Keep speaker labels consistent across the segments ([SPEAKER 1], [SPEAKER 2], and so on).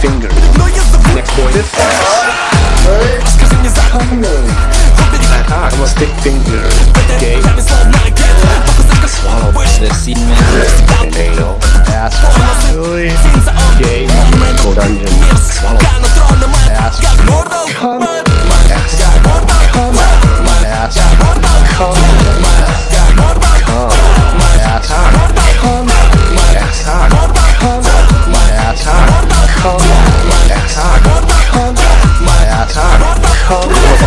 [SPEAKER 1] finger. Next boy. This I'm a stick finger.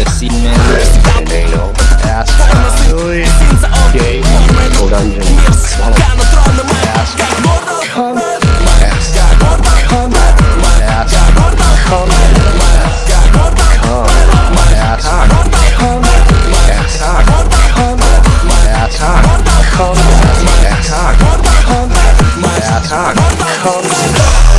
[SPEAKER 2] The seed man.
[SPEAKER 1] Anal.
[SPEAKER 3] Ass.
[SPEAKER 1] Dungeon.
[SPEAKER 3] Ass. Come.
[SPEAKER 1] Come. Come. Come.
[SPEAKER 3] Come. Ass.
[SPEAKER 1] Come. Ass.
[SPEAKER 3] Ass.
[SPEAKER 1] Come.